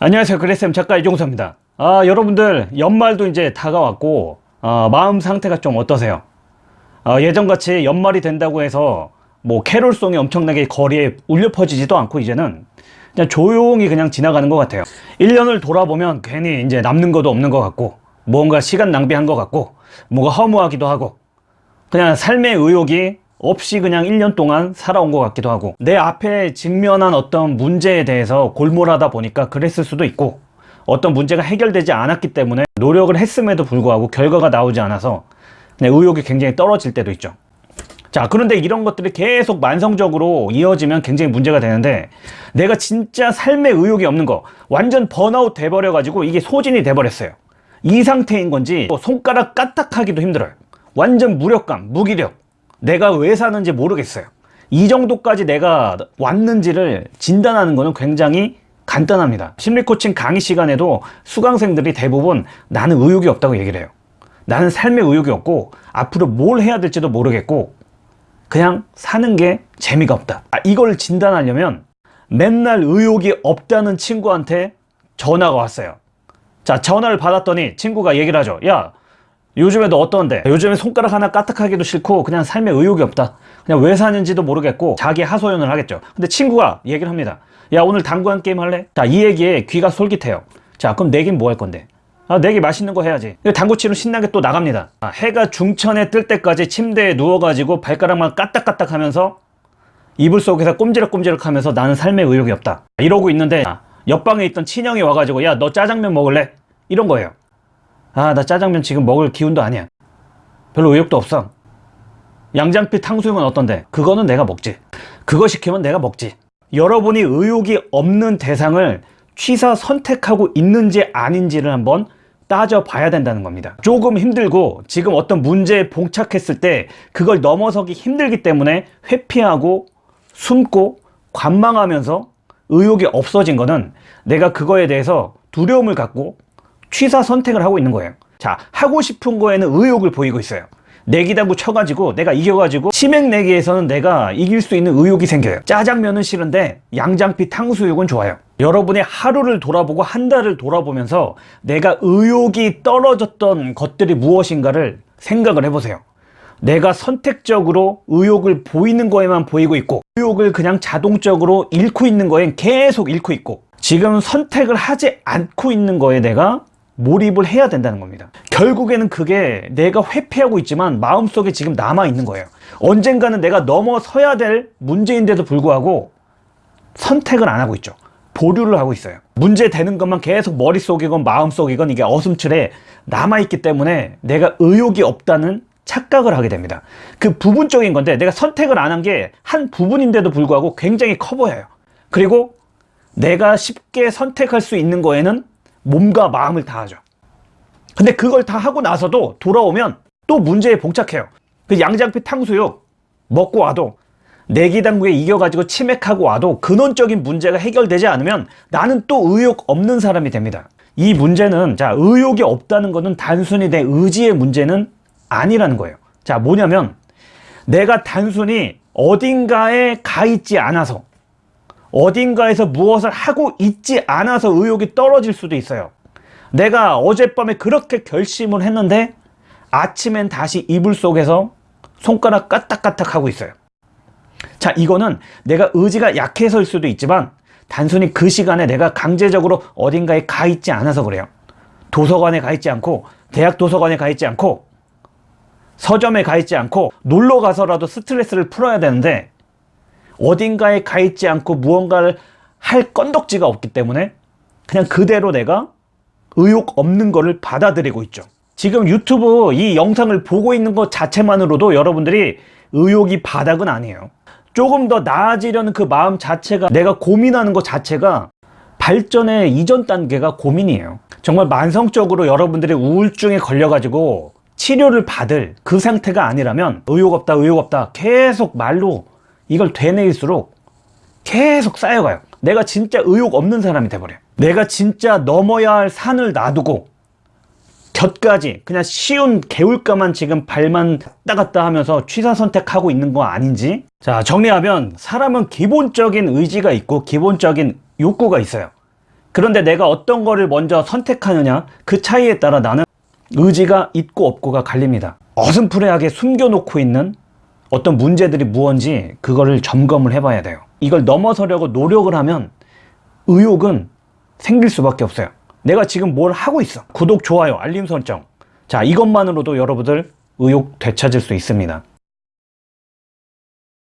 안녕하세요. 그레쌤 작가 이종서입니다. 아 여러분들 연말도 이제 다가왔고 아, 마음 상태가 좀 어떠세요? 아, 예전같이 연말이 된다고 해서 뭐 캐롤송이 엄청나게 거리에 울려 퍼지지도 않고 이제는 그냥 조용히 그냥 지나가는 것 같아요. 1년을 돌아보면 괜히 이제 남는 것도 없는 것 같고 뭔가 시간 낭비한 것 같고 뭐가 허무하기도 하고 그냥 삶의 의욕이 없이 그냥 1년 동안 살아온 것 같기도 하고 내 앞에 직면한 어떤 문제에 대해서 골몰하다 보니까 그랬을 수도 있고 어떤 문제가 해결되지 않았기 때문에 노력을 했음에도 불구하고 결과가 나오지 않아서 의욕이 굉장히 떨어질 때도 있죠. 자 그런데 이런 것들이 계속 만성적으로 이어지면 굉장히 문제가 되는데 내가 진짜 삶의 의욕이 없는 거 완전 번아웃 돼버려 가지고 이게 소진이 돼버렸어요. 이 상태인 건지 뭐 손가락 까딱하기도 힘들어요. 완전 무력감 무기력 내가 왜 사는지 모르겠어요. 이 정도까지 내가 왔는지를 진단하는 것은 굉장히 간단합니다. 심리코칭 강의 시간에도 수강생들이 대부분 나는 의욕이 없다고 얘기를 해요. 나는 삶의 의욕이 없고 앞으로 뭘 해야 될지도 모르겠고 그냥 사는 게 재미가 없다. 아, 이걸 진단하려면 맨날 의욕이 없다는 친구한테 전화가 왔어요. 자 전화를 받았더니 친구가 얘기를 하죠. 야 요즘에 너 어떤데? 요즘에 손가락 하나 까딱하기도 싫고 그냥 삶에 의욕이 없다 그냥 왜 사는지도 모르겠고 자기 하소연을 하겠죠 근데 친구가 얘기를 합니다 야 오늘 당구한 게임 할래? 자 이 얘기에 귀가 솔깃해요 자 그럼 내긴 뭐 할 건데? 아 내기 맛있는 거 해야지 당구 치러 신나게 또 나갑니다 아, 해가 중천에 뜰 때까지 침대에 누워가지고 발가락만 까딱까딱 하면서 이불 속에서 꼼지락꼼지락 하면서 나는 삶에 의욕이 없다 이러고 있는데 아, 옆방에 있던 친형이 와가지고 야 너 짜장면 먹을래? 이런 거예요 아 나 짜장면 지금 먹을 기운도 아니야. 별로 의욕도 없어. 양장피 탕수육은 어떤데? 그거는 내가 먹지. 그거 시키면 내가 먹지. 여러분이 의욕이 없는 대상을 취사 선택하고 있는지 아닌지를 한번 따져봐야 된다는 겁니다. 조금 힘들고 지금 어떤 문제에 봉착했을 때 그걸 넘어서기 힘들기 때문에 회피하고 숨고 관망하면서 의욕이 없어진 거는 내가 그거에 대해서 두려움을 갖고 취사 선택을 하고 있는 거예요. 자 하고 싶은 거에는 의욕을 보이고 있어요. 내기당구 쳐가지고 내가 이겨가지고 치맥 내기에서는 내가 이길 수 있는 의욕이 생겨요. 짜장면은 싫은데 양장피 탕수육은 좋아요. 여러분의 하루를 돌아보고 한 달을 돌아보면서 내가 의욕이 떨어졌던 것들이 무엇인가를 생각을 해보세요. 내가 선택적으로 의욕을 보이는 거에만 보이고 있고 의욕을 그냥 자동적으로 잃고 있는 거엔 계속 잃고 있고 지금 선택을 하지 않고 있는 거에 내가 몰입을 해야 된다는 겁니다. 결국에는 그게 내가 회피하고 있지만 마음속에 지금 남아있는 거예요. 언젠가는 내가 넘어서야 될 문제인데도 불구하고 선택을 안 하고 있죠. 보류를 하고 있어요. 문제 되는 것만 계속 머릿속이건 마음속이건 이게 어슴틀에 남아있기 때문에 내가 의욕이 없다는 착각을 하게 됩니다. 그 부분적인 건데 내가 선택을 안 한 게 한 부분인데도 불구하고 굉장히 커 보여요. 그리고 내가 쉽게 선택할 수 있는 거에는 몸과 마음을 다하죠. 근데 그걸 다 하고 나서도 돌아오면 또 문제에 봉착해요. 그 양장피 탕수육 먹고 와도 내기당구에 이겨가지고 치맥하고 와도 근원적인 문제가 해결되지 않으면 나는 또 의욕 없는 사람이 됩니다. 이 문제는 자 의욕이 없다는 것은 단순히 내 의지의 문제는 아니라는 거예요. 자 뭐냐면 내가 단순히 어딘가에 가 있지 않아서 어딘가에서 무엇을 하고 있지 않아서 의욕이 떨어질 수도 있어요. 내가 어젯밤에 그렇게 결심을 했는데 아침엔 다시 이불 속에서 손가락 까딱까딱 하고 있어요. 자 이거는 내가 의지가 약해서일 수도 있지만 단순히 그 시간에 내가 강제적으로 어딘가에 가 있지 않아서 그래요. 도서관에 가 있지 않고 대학 도서관에 가 있지 않고 서점에 가 있지 않고 놀러 가서라도 스트레스를 풀어야 되는데 어딘가에 가 있지 않고 무언가를 할 건덕지가 없기 때문에 그냥 그대로 내가 의욕 없는 거를 받아들이고 있죠. 지금 유튜브 이 영상을 보고 있는 것 자체만으로도 여러분들이 의욕이 바닥은 아니에요. 조금 더 나아지려는 그 마음 자체가 내가 고민하는 것 자체가 발전의 이전 단계가 고민이에요. 정말 만성적으로 여러분들이 우울증에 걸려 가지고 치료를 받을 그 상태가 아니라면 의욕 없다 의욕 없다 계속 말로 이걸 되뇌일수록 계속 쌓여가요. 내가 진짜 의욕 없는 사람이 돼버려요. 내가 진짜 넘어야 할 산을 놔두고 곁까지 그냥 쉬운 개울가만 지금 발만 왔다 갔다 하면서 취사 선택하고 있는 거 아닌지. 자 정리하면 사람은 기본적인 의지가 있고 기본적인 욕구가 있어요. 그런데 내가 어떤 거를 먼저 선택하느냐 그 차이에 따라 나는 의지가 있고 없고가 갈립니다. 어슴푸레하게 숨겨놓고 있는 어떤 문제들이 무언지 그거를 점검을 해봐야 돼요. 이걸 넘어서려고 노력을 하면 의욕은 생길 수밖에 없어요. 내가 지금 뭘 하고 있어. 구독, 좋아요, 알림 설정. 자, 이것만으로도 여러분들 의욕 되찾을 수 있습니다.